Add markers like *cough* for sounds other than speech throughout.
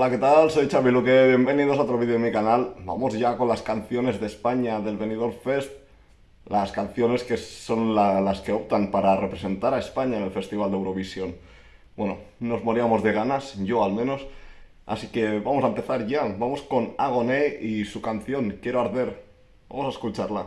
Hola, ¿qué tal? Soy Xavi Luque, bienvenidos a otro vídeo de mi canal. Vamos ya con las canciones de España del Benidorm Fest, las canciones que son las que optan para representar a España en el Festival de Eurovisión. Bueno, nos moríamos de ganas, yo al menos, así que vamos a empezar ya. Vamos con Agoné y su canción Quiero Arder. Vamos a escucharla.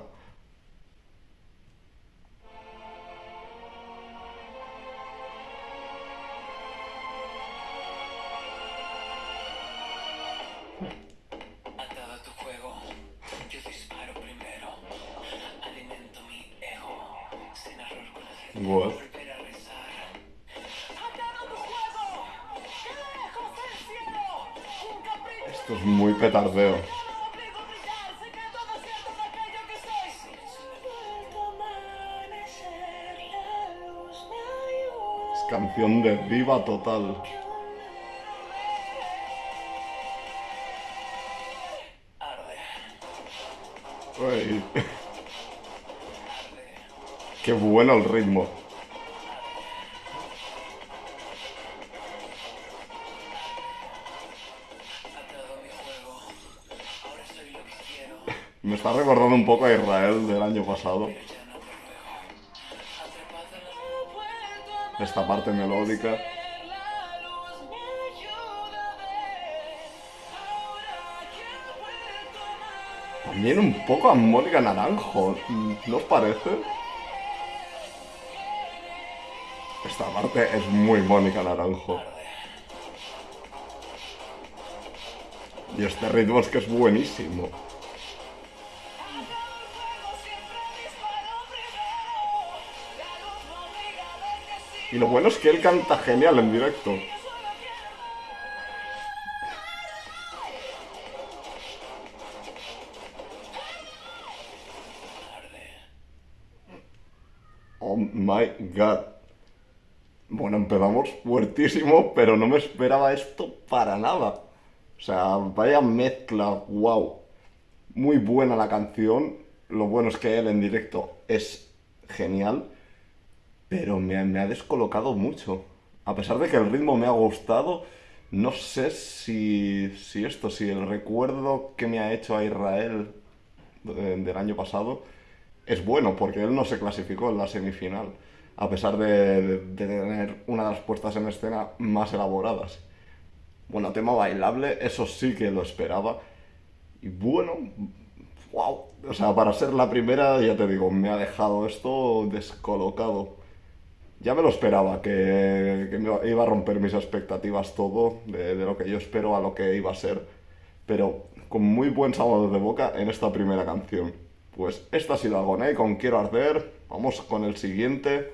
La luz me ayuda. Es canción de diva total. Uy. Qué bueno el ritmo. *laughs* Me está recordando un poco a Israel del año pasado. Esta parte melódica. También un poco a Mónica Naranjo, ¿no os parece? Esta parte es muy Mónica Naranjo. Y este ritmo es que es buenísimo. Y lo bueno es que él canta genial en directo. Oh my god. Bueno, empezamos fuertísimo, pero no me esperaba esto para nada. O sea, vaya mezcla, wow. Muy buena la canción. Lo bueno es que él en directo es genial, pero me, me ha descolocado mucho. A pesar de que el ritmo me ha gustado, no sé si, si esto, si el recuerdo que me ha hecho a Israel de- del año pasado es bueno, porque él no se clasificó en la semifinal, a pesar de, tener una de las puestas en escena más elaboradas. Bueno, tema bailable, eso sí que lo esperaba. Y bueno, wow. O sea, para ser la primera, ya te digo, me ha dejado esto descolocado. Ya me lo esperaba, que, que iba a romper mis expectativas todo, de, de lo que yo espero a lo que iba a ser. Pero con muy buen sabor de boca en esta primera canción. Pues esta ha sido Agoné con Quiero Arder. Vamos con el siguiente.